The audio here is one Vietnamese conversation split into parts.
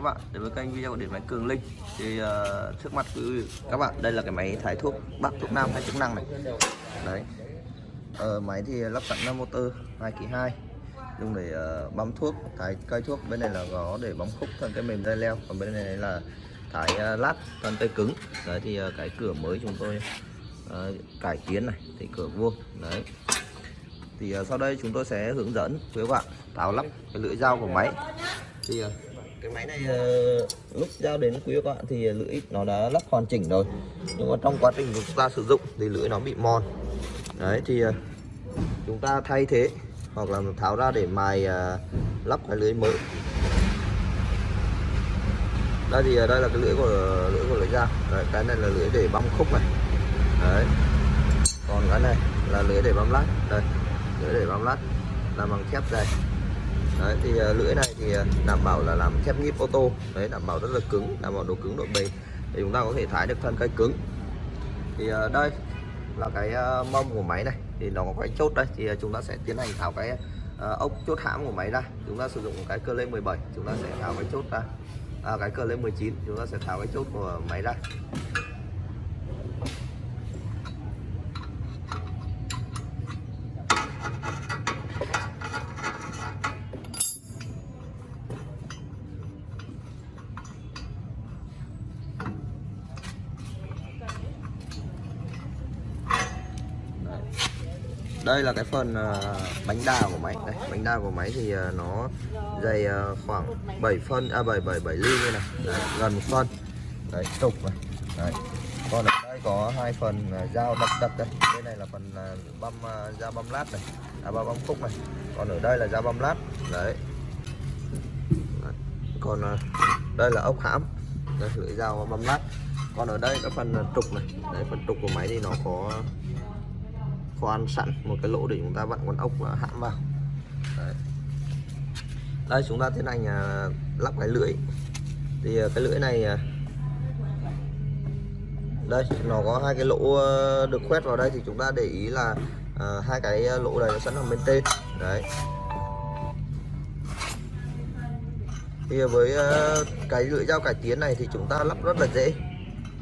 các bạn. Đến với kênh video của điện máy Cường Linh. Thì uh, trước mặt quý các bạn đây là cái máy thái thuốc bắc thuốc nam hay chức năng này. Đấy. Uh, máy thì lắp sẵn là motor 2 kg 2 dùng để uh, bấm thuốc thái cây thuốc. Bên này là gó để bấm khúc thân cây mềm dây leo. Còn bên này là thái uh, lát thân cây cứng. Đấy thì uh, cái cửa mới chúng tôi uh, cải tiến này thì cửa vuông. Đấy. Thì uh, sau đây chúng tôi sẽ hướng dẫn với các bạn tháo lắp cái lưỡi dao của máy. Thì uh, cái máy này uh, lúc giao đến quý các bạn thì lưỡi nó đã lắp hoàn chỉnh rồi. Nhưng mà trong quá trình chúng ta sử dụng thì lưỡi nó bị mòn. Đấy thì uh, chúng ta thay thế hoặc là tháo ra để mài uh, lắp cái lưỡi mới. Đây thì đây là cái lưỡi của lưỡi của lưỡi dao đấy, cái này là lưỡi để băm khúc này. Đấy. Còn cái này là lưỡi để băm lát. Đây lưỡi để băm lát. Làm bằng thép dày đấy thì à, lưỡi này thì à, đảm bảo là làm thép nhíp ô tô. Đấy đảm bảo rất là cứng đảm bảo độ cứng độ bền. Để chúng ta có thể thái được thân cây cứng. Thì à, đây là cái mâm của máy này. Thì nó có cái chốt đây. Thì chúng ta sẽ tiến hành tháo cái ốc chốt hãm của máy ra. Chúng ta sử dụng cái cơ lê 17 chúng ta sẽ tháo cái chốt ra. À, cái cơ lên 19 chúng ta sẽ tháo cái chốt của máy ra Đấy đây là cái phần uh, bánh đa của máy. Đây bánh đa của máy thì uh, nó dày uh, khoảng 7 phân à 7 7 7 ly như này. Đấy, gần một phân. Đấy trục này. Đấy. còn ở đây có hai phần uh, dao đập đập đây. Bên này là phần uh, băm uh, dao băm lát này. À băm khúc này. Còn ở đây là dao băm lát. Đấy, đấy. còn uh, đây là ốc hãm. Đây lưỡi dao băm lát. Còn ở đây cái phần trục này. Đấy phần trục của máy thì nó có khoan sẵn một cái lỗ để chúng ta vặn con ốc hãm vào. Đấy. đây chúng ta tiến hành à, lắp cái lưỡi. Thì à, cái lưỡi này à, đây nó có hai cái lỗ được khoét vào đây thì chúng ta để ý là hai cái lỗ này nó sẵn ở bên trên. Đấy. Thì với uh, cái lưỡi dao cải tiến này thì chúng ta lắp rất là dễ.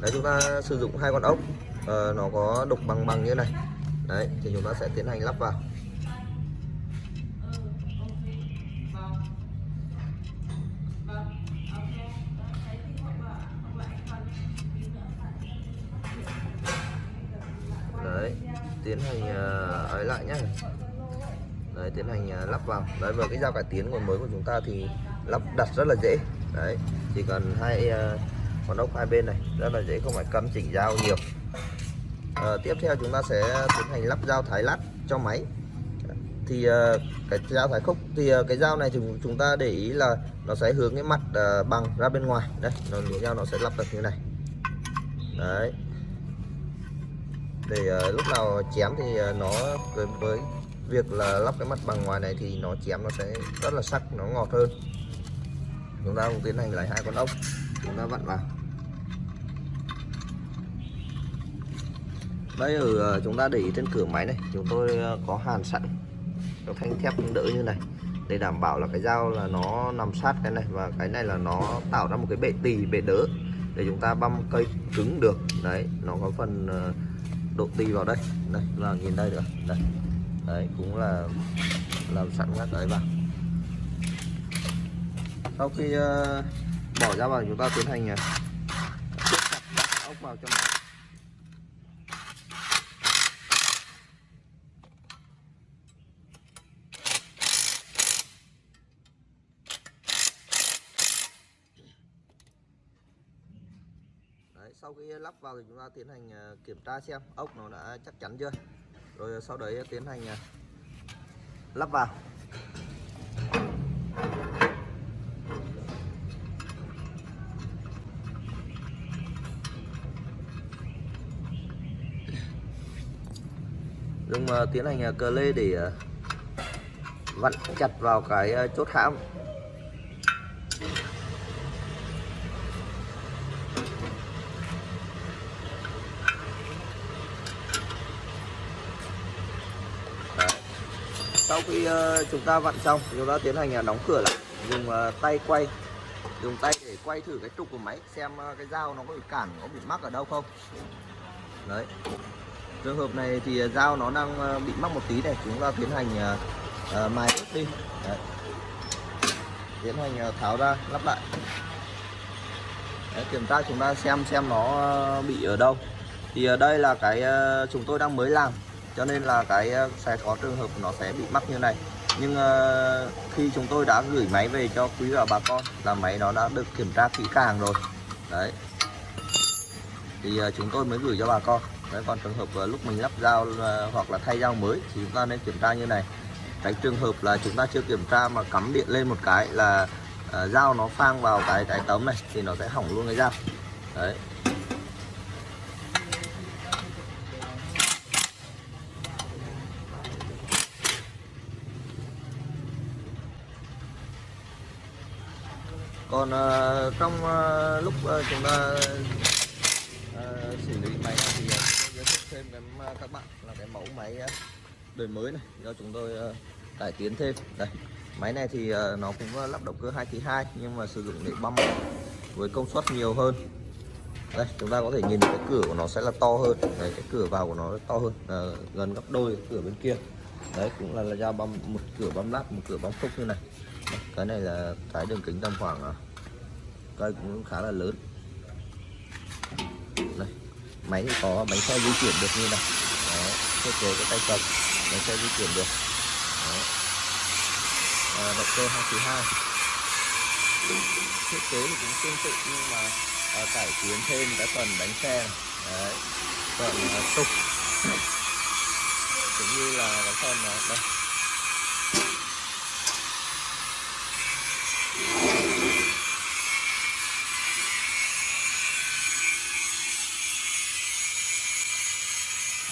Đấy chúng ta sử dụng hai con ốc. Uh, nó có đục bằng bằng như này đấy thì chúng ta sẽ tiến hành lắp vào. Đấy tiến hành uh, ấy lại nhé đấy tiến hành uh, lắp vào. Đấy vào cái dao cải tiến còn mới của chúng ta thì lắp đặt rất là dễ. Đấy chỉ cần hai uh, con ốc hai bên này rất là dễ không phải cắm chỉnh dao nhiều à, tiếp theo chúng ta sẽ tiến hành lắp dao thái lát cho máy. Thì ờ, cái dao thái khúc thì ờ, cái dao này thì chúng ta để ý là nó sẽ hướng cái mặt bằng ra bên ngoài. Đây nó lưỡi dao nó sẽ lắp được như này. Đấy. Để lúc nào chém thì nó với, với việc là lắp cái mặt bằng ngoài này thì nó chém nó sẽ rất là sắc nó ngọt hơn. Chúng ta cũng tiến hành lấy hai con ốc. Chúng ta vặn vào. Đây ở chúng ta để ý trên cửa máy này. Chúng tôi ờ, có hàn sẵn cái thanh thép đỡ như này. Để đảm bảo là cái dao là nó nằm sát cái này và cái này là nó tạo ra một cái bệ tì, bệ đỡ để chúng ta băm cây cứng được. Đấy, nó có phần ờ, độ tì vào đây. Đây, là nhìn đây nữa đây, đấy, cũng là làm sẵn các cái vào. Sau khi bỏ ra vào, chúng ta tiến hành ốc vào cho máy Đấy, sau khi lắp vào thì chúng ta tiến hành ờ, kiểm tra xem ốc nó đã chắc chắn chưa. Rồi sau đấy tiến hành ờ, lắp vào. Dùng ờ, tiến hành cờ lê để vặn chặt vào cái chốt hãm. Sau khi ờ, chúng ta vặn xong chúng ta tiến hành à, đóng cửa lại dùng ờ, tay quay dùng tay để quay thử cái trục của máy xem ờ, cái dao nó có bị cản có bị mắc ở đâu không. Đấy. Trường hợp này thì dao nó đang bị mắc một tí này chúng ta tiến hành uh, mài ướp đi. Đấy. tiến hành tháo ra lắp lại. Đấy, kiểm tra chúng ta xem xem nó bị ở đâu. Thì ở đây là cái chúng tôi đang mới làm cho nên là cái ờ, sẽ có trường hợp nó sẽ bị mắc như này. Nhưng uh, khi chúng tôi đã gửi máy về cho quý và bà con là máy nó đã được kiểm tra kỹ càng rồi. Đấy. Thì uh, chúng tôi mới gửi cho bà con. Đấy còn trường hợp uh, lúc mình lắp dao uh, hoặc là thay dao mới thì chúng ta nên kiểm tra như này. Tránh trường hợp là chúng ta chưa kiểm tra mà cắm điện lên một cái là uh, dao nó phang vào cái cái tấm này thì nó sẽ hỏng luôn cái dao. Đấy. Còn uh, trong uh, lúc uh, chúng ta uh, xử lý máy này thì uh, tôi giới thiệu thêm cái uh, các bạn là cái mẫu máy uh, đời mới này do chúng tôi uh, cải tiến thêm. Đây máy này thì uh, nó cũng uh, lắp động cơ 2 kg 2 nhưng mà sử dụng để băm với công suất nhiều hơn. Đây chúng ta có thể nhìn cái cửa của nó sẽ là to hơn. Đấy, cái cửa vào của nó to hơn à, gần gấp đôi cửa bên kia. Đấy cũng là là dao băm một cửa băm lát một cửa băm phúc như này. Cái này là cái đường kính tầm khoảng cây cũng khá là lớn đây máy thì có bánh xe di chuyển được như này đó thiết kế cái tay cầm bánh xe di chuyển được đó. À, động cơ 2 thiết kế thì cũng tương tự nhưng mà à, cải tiến thêm cái phần bánh xe. Đấy. phần à, trục cũng như là cái phần à, đây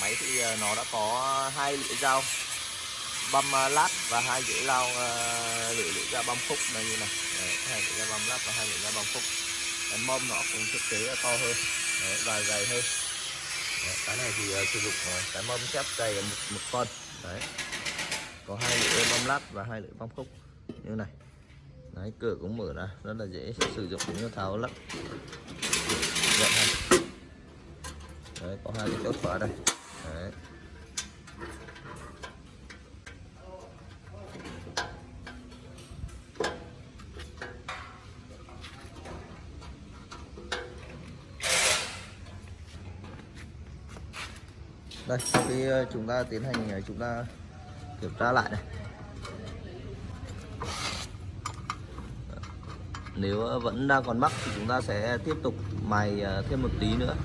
máy thì ờ, nó đã có hai lưỡi dao băm à, lát và hai lưỡi dao à, lưỡi lưỡi dao băm khúc này như này. Đấy, hai lưỡi dao băm lát và hai lưỡi dao băm khúc. Cái mâm nó cũng thiết kế to hơn. Đấy, và dày hơn. Đấy, cái này thì uh, sử dụng uh, cái mâm xếp dày một, một con. Đấy. có hai lưỡi băm lát và hai lưỡi băm khúc. Như này. Đấy, cửa cũng mở ra. Rất là dễ sử dụng như tháo lắp. Vậy. Đấy, có hai cái chốt khóa đây. Đấy. đây, sau khi ờ, chúng ta tiến hành ờ, chúng ta kiểm tra lại này ờ, nếu vẫn đang còn mắc thì chúng ta sẽ tiếp tục mài thêm một tí nữa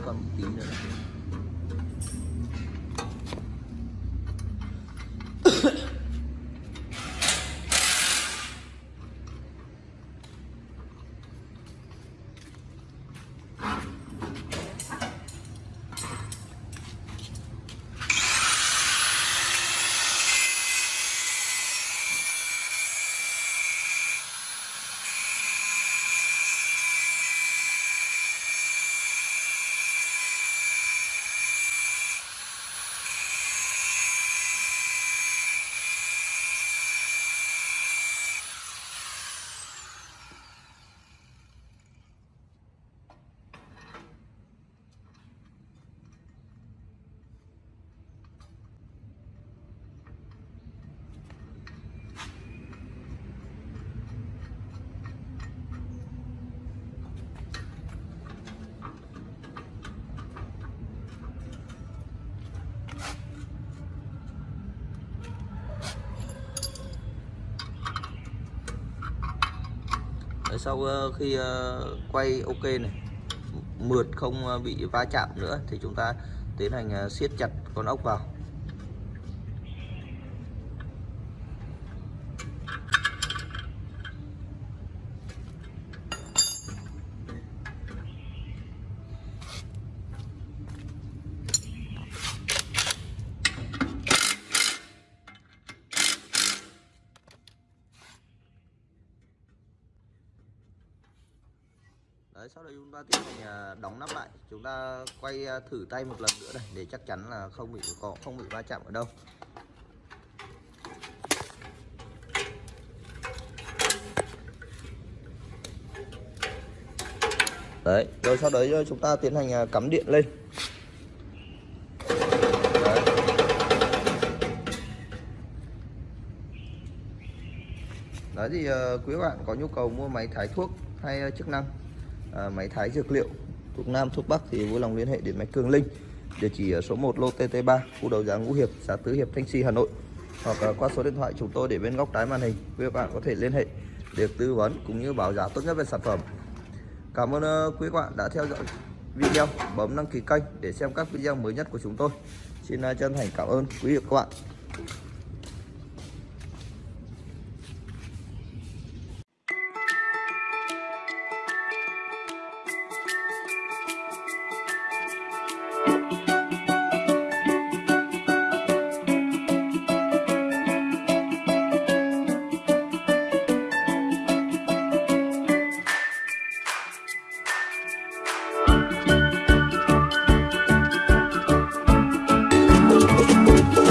更低的了 sau ờ, khi ờ, quay ok này mượt không ờ, bị va chạm nữa thì chúng ta tiến hành siết chặt con ốc vào. Đấy, sau đây chúng ta tiến hành à, đóng nắp lại. Chúng ta quay à, thử tay một lần nữa này để chắc chắn là không bị có không bị va chạm ở đâu. Đấy rồi sau đấy à, chúng ta tiến hành cắm điện lên. Đấy. Đấy thì quý bạn có nhu cầu mua máy thái thuốc hay chức năng? À, máy thái dược liệu thuộc Nam thuộc Bắc thì vui lòng liên hệ đến máy Cường Linh. Địa chỉ ở số 1 lô TT3 khu đầu giá Ngũ Hiệp xã Tứ Hiệp Thanh Trì Hà Nội. Hoặc à, qua số điện thoại chúng tôi để bên góc trái màn hình quý bạn có thể liên hệ để tư vấn cũng như báo giá tốt nhất về sản phẩm. Cảm ơn ờ, quý bạn đã theo dõi video bấm đăng ký kênh để xem các video mới nhất của chúng tôi. Xin ờ, chân thành cảm ơn quý vị và các bạn.